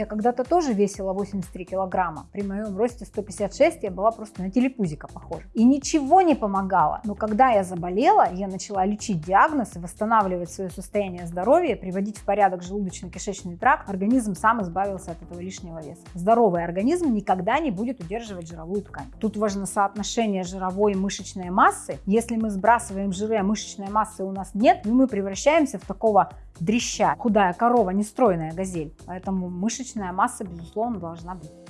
Я когда-то тоже весила 83 килограмма. При моем росте 156 я была просто на телепузика похожа. И ничего не помогало. Но когда я заболела, я начала лечить диагноз и восстанавливать свое состояние здоровья, приводить в порядок желудочно-кишечный тракт, организм сам избавился от этого лишнего веса. Здоровый организм никогда не будет удерживать жировую ткань. Тут важно соотношение жировой и мышечной массы. Если мы сбрасываем жиры, а мышечной массы у нас нет, ну, мы превращаемся в такого дрища. Худая корова, не стройная газель. Поэтому мышечная масса, безусловно, должна быть.